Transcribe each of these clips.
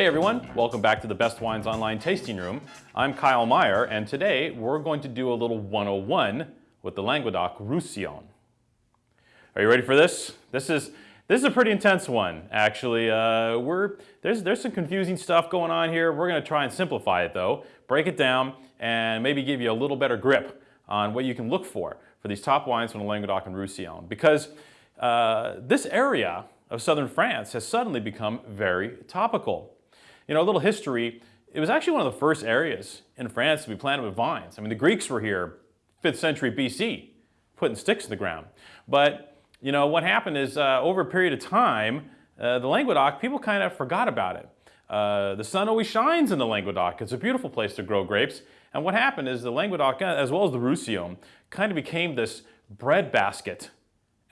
Hey everyone, welcome back to the Best Wines Online Tasting Room. I'm Kyle Meyer and today we're going to do a little 101 with the Languedoc Roussillon. Are you ready for this? This is this is a pretty intense one, actually. Uh, we're, there's, there's some confusing stuff going on here. We're going to try and simplify it though, break it down, and maybe give you a little better grip on what you can look for for these top wines from the Languedoc and Roussillon. Because uh, this area of southern France has suddenly become very topical. You know, a little history, it was actually one of the first areas in France to be planted with vines. I mean, the Greeks were here 5th century BC, putting sticks in the ground. But, you know, what happened is uh, over a period of time, uh, the Languedoc, people kind of forgot about it. Uh, the sun always shines in the Languedoc. It's a beautiful place to grow grapes. And what happened is the Languedoc, as well as the Roussillon, kind of became this breadbasket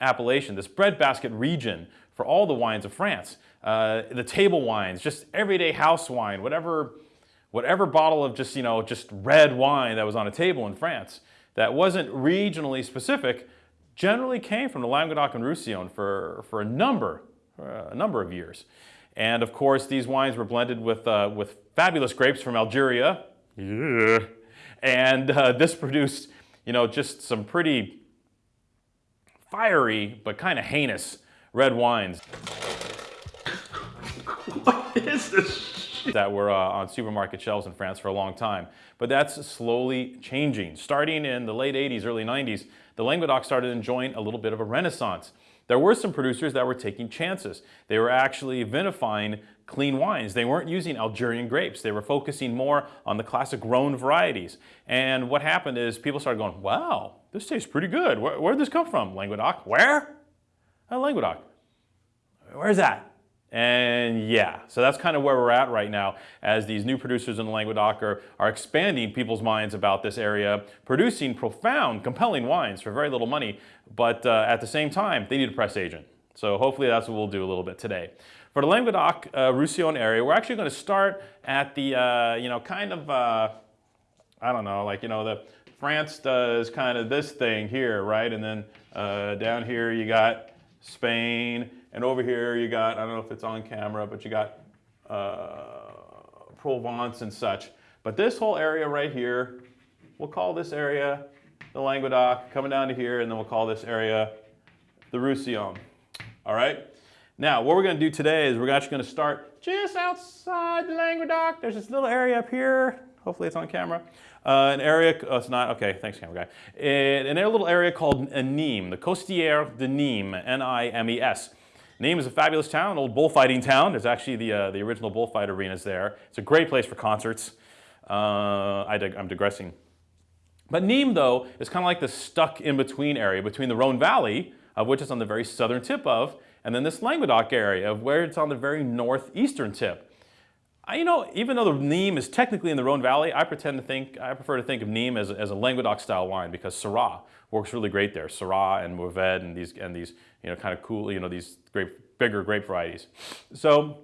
appellation, this breadbasket region for all the wines of France. Uh, the table wines, just everyday house wine, whatever, whatever bottle of just, you know, just red wine that was on a table in France that wasn't regionally specific generally came from the Languedoc and Roussillon for, for a number, a number of years. And of course, these wines were blended with, uh, with fabulous grapes from Algeria. Yeah. And uh, this produced, you know, just some pretty fiery but kind of heinous red wines. what is this that were uh, on supermarket shelves in France for a long time. But that's slowly changing. Starting in the late 80s, early 90s, the Languedoc started enjoying a little bit of a renaissance. There were some producers that were taking chances. They were actually vinifying clean wines. They weren't using Algerian grapes. They were focusing more on the classic Rhone varieties. And what happened is people started going, wow, this tastes pretty good. Where, where'd this come from? Languedoc? Where? Uh, Languedoc. Where's that? And yeah, so that's kind of where we're at right now as these new producers in the Languedoc are, are expanding people's minds about this area, producing profound, compelling wines for very little money, but uh, at the same time, they need a press agent. So hopefully that's what we'll do a little bit today. For the Languedoc uh, Roussillon area, we're actually going to start at the, uh, you know, kind of, uh, I don't know, like, you know, the France does kind of this thing here, right? And then uh, down here you got Spain, and over here you got, I don't know if it's on camera, but you got uh, Provence and such. But this whole area right here, we'll call this area the Languedoc, coming down to here, and then we'll call this area the Roussillon. All right? Now, what we're going to do today is we're actually going to start just outside the Languedoc. There's this little area up here. Hopefully it's on camera. Uh, an area, oh, it's not, okay, thanks camera guy. In, a little area called Nîmes, the Costières de Nîmes, N-I-M-E-S. Nîmes is a fabulous town, an old bullfighting town. There's actually the, uh, the original bullfight arenas there. It's a great place for concerts. Uh, I dig I'm digressing. But Nîmes, though, is kind of like the stuck in-between area between the Rhone Valley, of which it's on the very southern tip of, and then this Languedoc area of where it's on the very northeastern tip. I, you know, even though the Nîmes is technically in the Rhone Valley, I pretend to think, I prefer to think of Nîmes as, as a Languedoc style wine because Syrah works really great there. Syrah and Mourvedre and these, and these, you know, kind of cool, you know, these grape, bigger grape varieties. So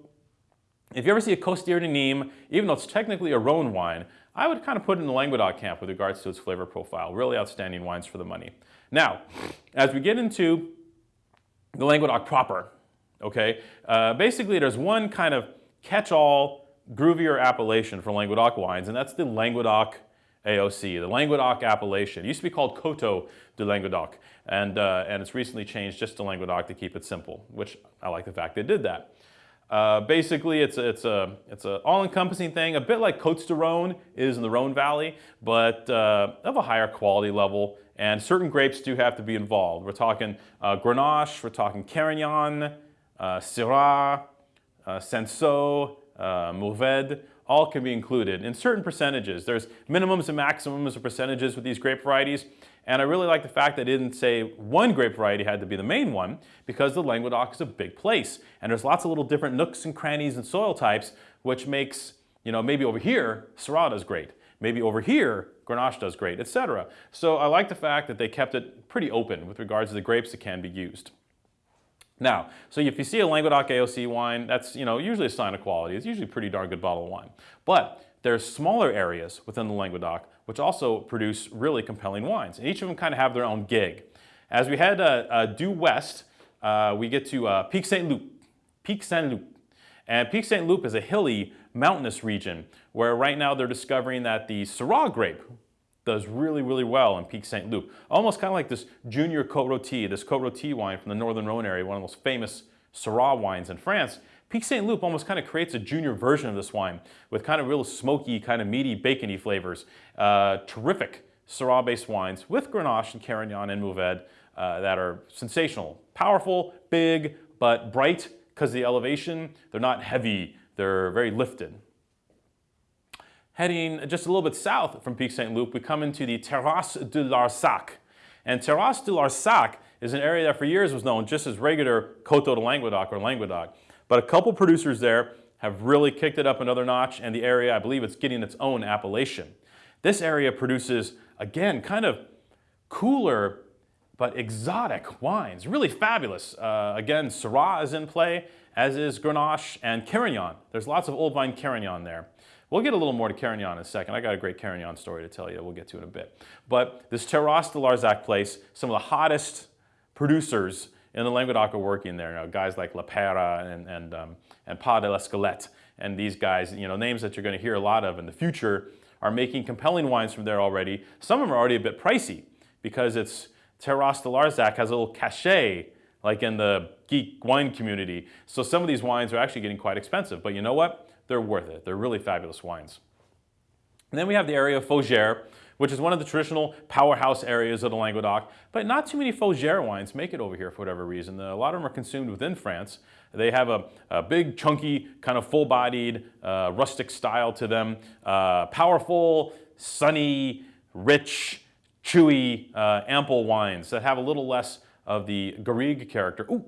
if you ever see a Costières de Nîmes, even though it's technically a Rhone wine, I would kind of put it in the Languedoc camp with regards to its flavor profile. Really outstanding wines for the money. Now, as we get into the Languedoc proper, okay, uh, basically there's one kind of catch-all groovier appellation for Languedoc wines, and that's the Languedoc AOC, the Languedoc appellation. It used to be called Coteaux de Languedoc, and, uh, and it's recently changed just to Languedoc to keep it simple, which I like the fact they did that. Uh, basically, it's it's a it's an all-encompassing thing, a bit like Côtes de Rhône is in the Rhone Valley, but uh, of a higher quality level. And certain grapes do have to be involved. We're talking uh, Grenache, we're talking Carignan, uh, Syrah, uh, Cinsault, uh, Mourvedre, all can be included in certain percentages. There's minimums and maximums of percentages with these grape varieties. And I really like the fact that I didn't say one grape variety had to be the main one because the Languedoc is a big place. And there's lots of little different nooks and crannies and soil types, which makes, you know, maybe over here, Syrah does great. Maybe over here, Grenache does great, etc. So I like the fact that they kept it pretty open with regards to the grapes that can be used. Now, so if you see a Languedoc AOC wine, that's you know usually a sign of quality. It's usually a pretty darn good bottle of wine. But there's smaller areas within the Languedoc which also produce really compelling wines. And each of them kind of have their own gig. As we head uh, uh, due west, uh, we get to uh, Pic Saint Loup. Pic Saint Loup. And Pic Saint Loup is a hilly, mountainous region where right now they're discovering that the Syrah grape does really, really well in Pic Saint Loup. Almost kind of like this Junior Côte Rôtie, this Côte Rôtie wine from the Northern Rhone area, one of the most famous Syrah wines in France. Pic Saint Loup almost kind of creates a junior version of this wine with kind of real smoky, kind of meaty, bacony flavors. Uh, terrific Syrah-based wines with Grenache and Carignan and Mourvedre uh, that are sensational. Powerful, big, but bright because of the elevation. They're not heavy, they're very lifted. Heading just a little bit south from Pic Saint Loup, we come into the Terrasse de Larzac. And Terrasse de Larzac is an area that for years was known just as regular Coteau de Languedoc or Languedoc. But a couple producers there have really kicked it up another notch and the area, I believe it's getting its own appellation. This area produces, again, kind of cooler but exotic wines, really fabulous. Uh, again, Syrah is in play, as is Grenache and Carignan. There's lots of old vine Carignan there. We'll get a little more to Carignan in a second. I got a great Carignan story to tell you. We'll get to in a bit. But this Terrasse de Larzac place, some of the hottest producers in the Languedoc are working there. You know, guys like La Peira and, and, um, and Pas de l'Escalette. And these guys, you know, names that you're going to hear a lot of in the future are making compelling wines from there already. Some of them are already a bit pricey because it's Terrasse de Larzac has a little cachet like in the geek wine community. So some of these wines are actually getting quite expensive, but you know what? They're worth it. They're really fabulous wines. And then we have the area of Faugère, which is one of the traditional powerhouse areas of the Languedoc, but not too many Faugère wines make it over here for whatever reason. A lot of them are consumed within France. They have a, a big, chunky, kind of full-bodied, uh, rustic style to them. Uh, powerful, sunny, rich, chewy, uh, ample wines that have a little less of the Garrigue character. Ooh,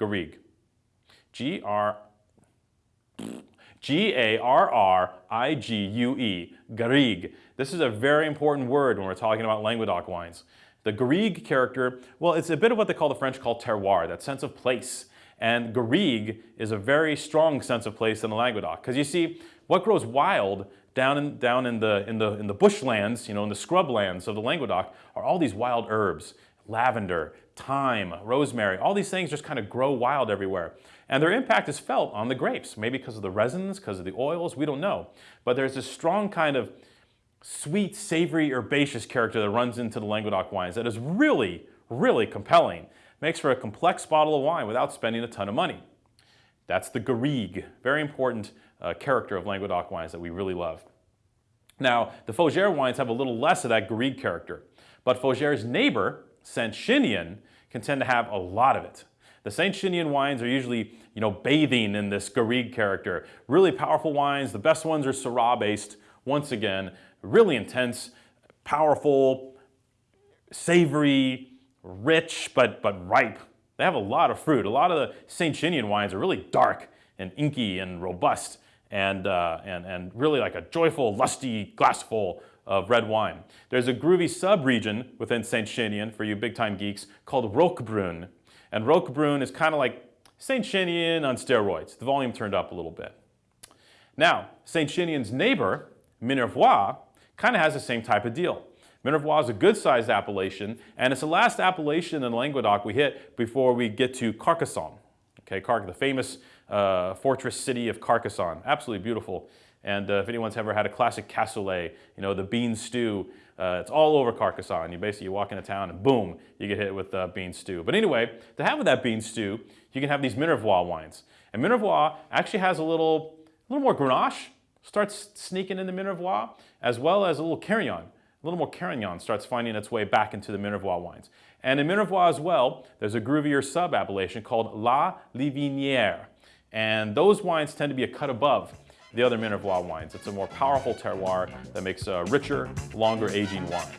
Garrigue. G-R... G-A-R-R-I-G-U-E, Garrigue. This is a very important word when we're talking about Languedoc wines. The Garrigue character, well, it's a bit of what they call the French call terroir, that sense of place. And Garrigue is a very strong sense of place in the Languedoc. Because you see, what grows wild down in, down in the, in the, in the bushlands, you know, in the scrublands of the Languedoc are all these wild herbs, lavender, thyme, rosemary, all these things just kind of grow wild everywhere. And their impact is felt on the grapes, maybe because of the resins, because of the oils, we don't know. But there's this strong kind of sweet, savory, herbaceous character that runs into the Languedoc wines that is really, really compelling. Makes for a complex bottle of wine without spending a ton of money. That's the Garrigue, very important uh, character of Languedoc wines that we really love. Now, the Faugère wines have a little less of that Garrigue character, but Faugère's neighbor, Saint-Chinian, can tend to have a lot of it. The Saint-Chinian wines are usually, you know, bathing in this Garrigue character. Really powerful wines. The best ones are Syrah-based. Once again, really intense, powerful, savory, rich, but, but ripe. They have a lot of fruit. A lot of the Saint-Chinian wines are really dark and inky and robust and, uh, and, and really like a joyful, lusty glassful of red wine. There's a groovy sub-region within Saint-Chinian for you big-time geeks called Roquebrun. And Roquebrun is kind of like Saint-Chinian on steroids. The volume turned up a little bit. Now, Saint-Chinian's neighbor, Minervois, kind of has the same type of deal. Minervois is a good-sized appellation, and it's the last appellation in Languedoc we hit before we get to Carcassonne. Okay, Car the famous uh, fortress city of Carcassonne. Absolutely beautiful. And uh, if anyone's ever had a classic cassoulet, you know, the bean stew, uh, it's all over Carcassonne. You basically you walk into town and boom, you get hit with uh, bean stew. But anyway, to have with that bean stew, you can have these Minervois wines. And Minervois actually has a little, a little more Grenache, starts sneaking into Minervois, as well as a little Carignan. A little more Carignan starts finding its way back into the Minervois wines. And in Minervois as well, there's a groovier sub-appellation called La Livinière. And those wines tend to be a cut above the other Minervois wines. It's a more powerful terroir that makes uh, richer, longer aging wines.